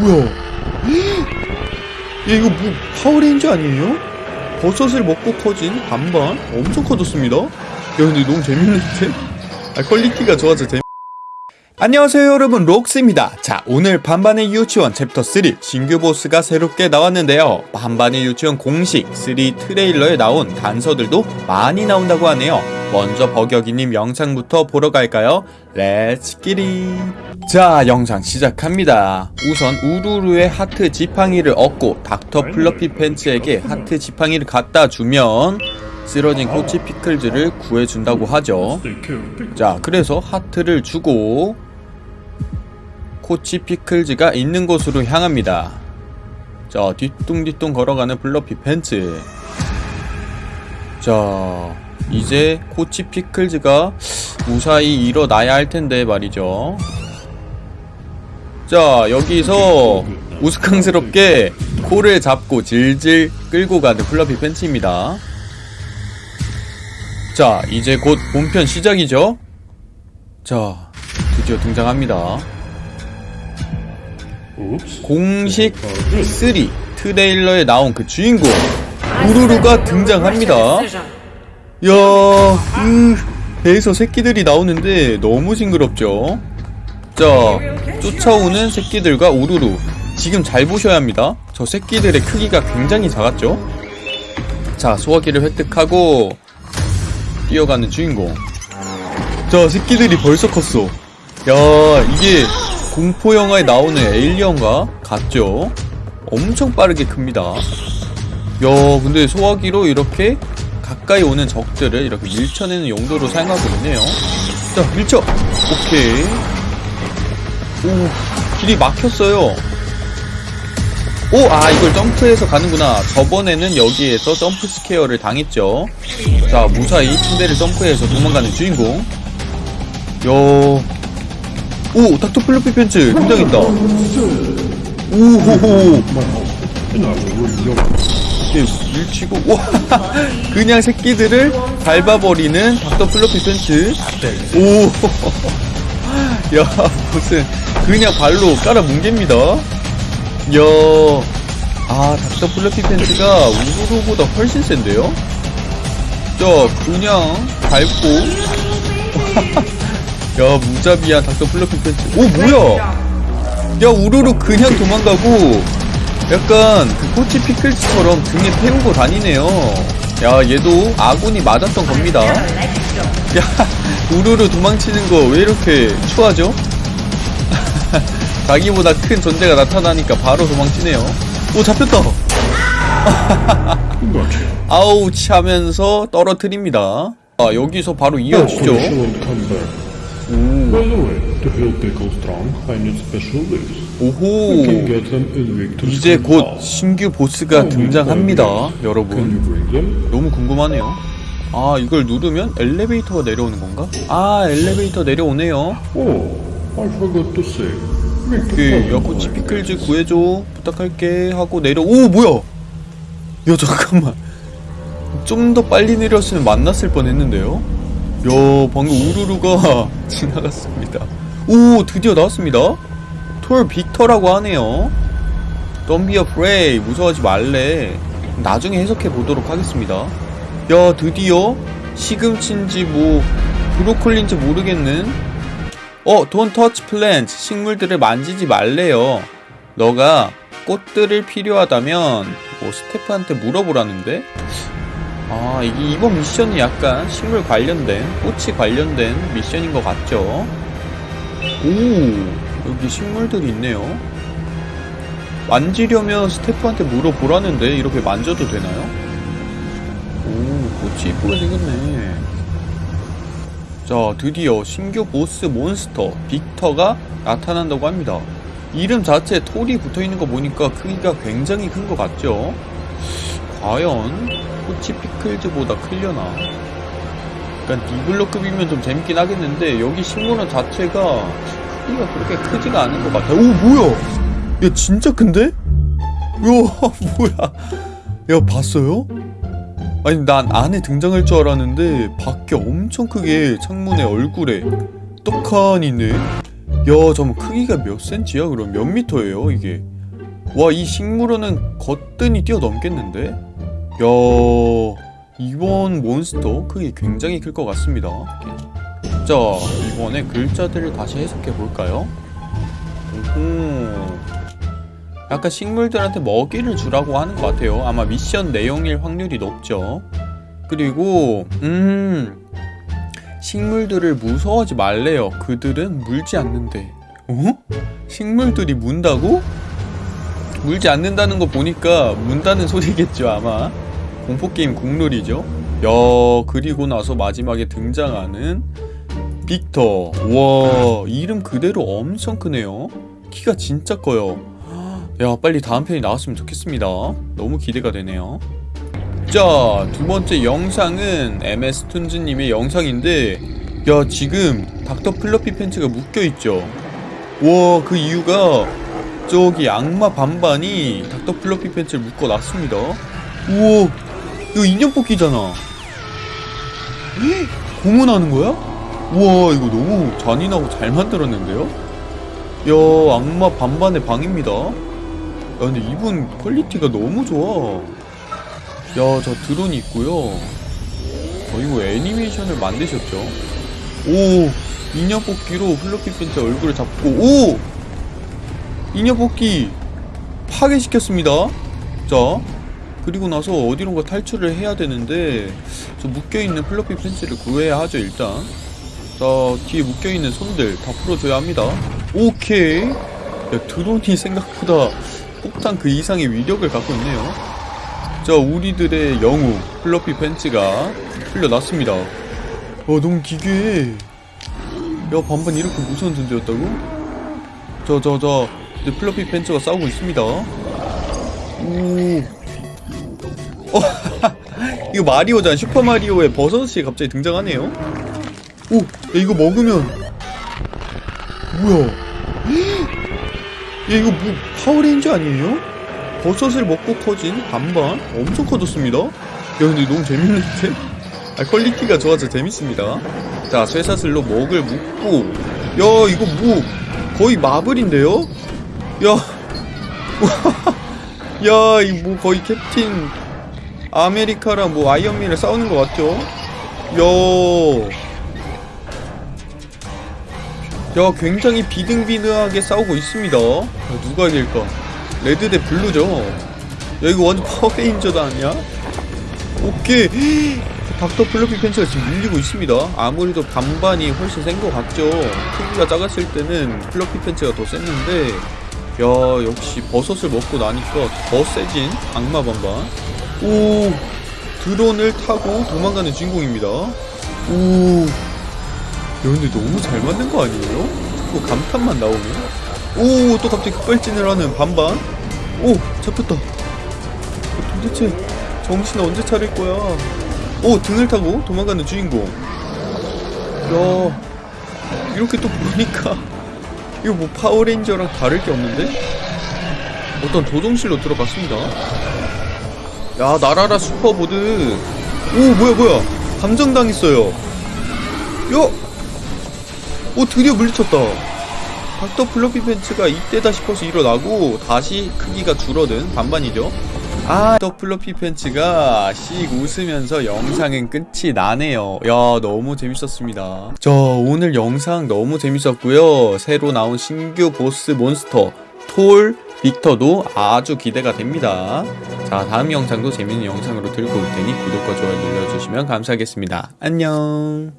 뭐야? 야 이거 뭐 파워레인저 아니에요? 버섯을 먹고 커진 반반 엄청 커졌습니다. 야 근데 너무 재밌는데? 아 quality가 좋아서 재밌. 안녕하세요 여러분. 록스입니다. 자 오늘 반반의 유치원 챕터 3 신규 보스가 새롭게 나왔는데요. 반반의 유치원 공식 3 트레일러에 나온 단서들도 많이 나온다고 하네요. 먼저 버격이님 영상부터 보러 갈까요? Let's get it 자 영상 시작합니다. 우선 우루루의 하트 지팡이를 얻고 닥터 플러피 팬츠에게 하트 지팡이를 갖다 주면 쓰러진 코치 피클즈를 구해준다고 하죠. 자 그래서 하트를 주고 코치 피클즈가 있는 곳으로 향합니다. 자 뒤뚱뒤뚱 걸어가는 플러피 팬츠. 자 이제 코치 피클즈가 무사히 일어나야 할 텐데 말이죠. 자 여기서 우스꽝스럽게 코를 잡고 질질 끌고 가는 플러피 팬츠입니다. 자 이제 곧 본편 시작이죠. 자 드디어 등장합니다 공식 3 트레일러에 나온 그 주인공 우루루가 등장합니다. 야 으, 배에서 새끼들이 나오는데 너무 징그럽죠? 자 쫓아오는 새끼들과 우루루 지금 잘 보셔야 합니다. 저 새끼들의 크기가 굉장히 작았죠? 자 소화기를 획득하고 뛰어가는 주인공. 자 새끼들이 벌써 컸어. 야 이게 공포 영화에 나오는 에일리언과 같죠 엄청 빠르게 큽니다 야 근데 소화기로 이렇게 가까이 오는 적들을 이렇게 밀쳐내는 용도로 사용하고 있네요 자 밀쳐 오케이 오 길이 막혔어요 오, 아, 이걸 점프해서 가는구나. 저번에는 여기에서 jump scare를 당했죠. 자, 무사히 침대를 점프해서 도망가는 주인공. 야, 오, 닥터 플러피 팬츠 등장했다. 오호호. 밀치고, 와, 그냥 새끼들을 밟아버리는 닥터 플러피 팬츠. 오, 야, 무슨, 그냥 발로 깔아 뭉갭니다. 야, 아 닥터 플러피 팬츠가 우루루보다 훨씬 센데요? 자, 그냥 밟고 야, 무자비한 닥터 플러피 팬츠 오, 뭐야? 야, 우루루 그냥 도망가고 약간 그 코치 피클즈처럼 등에 태우고 다니네요. 야, 얘도 아군이 맞았던 겁니다. 야, 우루루 도망치는 거 왜 이렇게 추하죠? 자기보다 큰 존재가 나타나니까 바로 도망치네요. 오 잡혔다. 아우치 하면서 떨어뜨립니다. 아 여기서 바로 이어지죠 By the way, to help people strong, I need special leaves. 오호 이제 곧. 신규 보스가 등장합니다 여러분? 너무 궁금하네요 아 이걸 누르면 엘리베이터가 내려오는 건가? 아 엘리베이터 내려오네요 Oh, I forgot to say. Victor 그 Club 여코치 Hall. 피클즈 구해줘 부탁할게 하고 내려 오 뭐야 야 잠깐만 좀 더 빨리 내렸으면 만났을 뻔했는데요 야 방금 우루루가 지나갔습니다. 오 드디어 나왔습니다. 톨 빅터라고 하네요. Don't be afraid. 무서워하지 말래. 나중에 해석해 보도록 하겠습니다. 야 드디어 시금치인지 뭐 브로콜리인지 모르겠는. 어, don't touch plants. 식물들을 만지지 말래요. 너가 꽃들을 필요하다면 뭐 스태프한테 물어보라는데? 아, 이게 이번 미션이 약간 식물 관련된, 꽃이 관련된 미션인 것 같죠? 오, 여기 식물들이 있네요. 만지려면 스태프한테 물어보라는데 이렇게 만져도 되나요? 오, 꽃이 이쁘게 생겼네. 자, 드디어 신규 보스 몬스터 빅터가 나타난다고 합니다. 이름 자체에 톨이 붙어있는 거 보니까 크기가 굉장히 큰 것 같죠? 과연 코치 피클즈보다 클려나? 약간 디블러급이면 좀 재밌긴 하겠는데 여기 식물원 자체가 크기가 그렇게 크지가 않은 것 같아요. 오 뭐야? 야 진짜 큰데? 야 뭐야? 야 봤어요? 아니 난 안에 등장할 줄 알았는데 밖에 엄청 크게 창문에 얼굴에 떡하니 있네 야 잠깐 크기가 몇 센치야 그럼 몇 미터예요 이게 와 이 식물원은 거뜬히 뛰어넘겠는데 야 이번 몬스터 크기 굉장히 클 것 같습니다 자 이번에 글자들을 다시 해석해 볼까요 오호 약간 식물들한테 먹이를 주라고 하는 것 같아요 아마 미션 내용일 확률이 높죠 그리고 음 식물들을 무서워하지 말래요. 그들은 물지 않는데. 어? 식물들이 문다고? 물지 않는다는 거 보니까 문다는 소리겠죠, 아마. 공포게임 국룰이죠. 야, 그리고 나서 마지막에 등장하는 빅터. 와, 이름 그대로 엄청 크네요. 키가 진짜 커요. 야, 빨리 다음 편이 나왔으면 좋겠습니다. 너무 기대가 되네요. 자, 두 번째 영상은 MS 툰즈님의 영상인데, 야, 지금 닥터 플러피 팬츠가 묶여있죠? 와, 그 이유가, 저기 악마 반반이 닥터 플러피 팬츠를 묶어놨습니다. 우와, 이거 인형 뽑기잖아. 헉, 고문하는 거야? 우와, 이거 너무 잔인하고 잘 만들었는데요? 야, 악마 반반의 방입니다. 야, 근데 이분 quality가 너무 좋아. 야, 저 드론이 있고요. 어, 이거 애니메이션을 만드셨죠? 오, 인형 뽑기로 플러피 팬츠 얼굴을 잡고, 오! 인형 뽑기 파괴시켰습니다. 자, 그리고 나서 어디론가 탈출을 해야 되는데, 저 묶여있는 플로피 팬츠를 구해야 하죠, 일단. 자, 뒤에 묶여있는 손들 다 풀어줘야 합니다. 오케이. 야, 드론이 생각보다 폭탄 그 이상의 위력을 갖고 있네요. 자 우리들의 영웅 플러피 팬츠가 풀려났습니다 어 너무 기괴해 야 반반 이렇게 무서운 존재였다고? 자자자 이제 플러피 팬츠가 싸우고 있습니다 오 어, 이거 마리오잖아 슈퍼마리오의 버섯이 갑자기 등장하네요 오 야, 이거 먹으면 뭐야 야 이거 뭐 파워레인저 아니에요? 버섯을 먹고 커진 반반 엄청 커졌습니다 야 근데 너무 재밌는데? 아 quality가 좋아서 재밌습니다 자 쇠사슬로 목을 묶고 야 이거 뭐 거의 마블인데요? 야 야, 이뭐 거의 캡틴 아메리카랑 뭐 아이언맨을 싸우는 것 같죠? 야, 야, 굉장히 비등비등하게 싸우고 있습니다. 야, 누가 이길까? red 대 blue죠. 야 이거 완전 파워레인저도 아니야? 오케이. 닥터 플로피 팬츠가 지금 밀리고 있습니다. 아무래도 반반이 훨씬 센 것 같죠. 크기가 작았을 때는 플로피 팬츠가 더 셌는데, 야 역시 버섯을 먹고 나니까 더 세진 악마 반반. 오 드론을 타고 도망가는 주인공입니다. 오. 야 근데 너무 잘 만든 거 아니에요? 자꾸 감탄만 나오네. 오, 또 갑자기 급발진을 하는 반반. 오, 잡혔다. 도대체 정신 언제 차릴 거야? 오, 등을 타고 도망가는 주인공. 야, 이렇게 또 보니까 이거 뭐 파워레인저랑 다를 게 없는데? 어떤 조종실로 들어갔습니다. 야, 날아라 슈퍼보드. 오, 뭐야, 뭐야. 감전당했어요. 야! 오, 드디어 물리쳤다. 닥터 플로피 팬츠가 이때다 싶어서 일어나고 다시 크기가 줄어든 반반이죠. 아, 닥터 플로피 팬츠가 씩 웃으면서 영상은 끝이 나네요. 야, 너무 재밌었습니다. 저 오늘 영상 너무 재밌었고요. 새로 나온 신규 보스 몬스터 톨 빅터도 아주 기대가 됩니다. 자, 다음 영상도 재밌는 영상으로 들고 올 테니 구독과 좋아요 눌러주시면 감사하겠습니다. 안녕.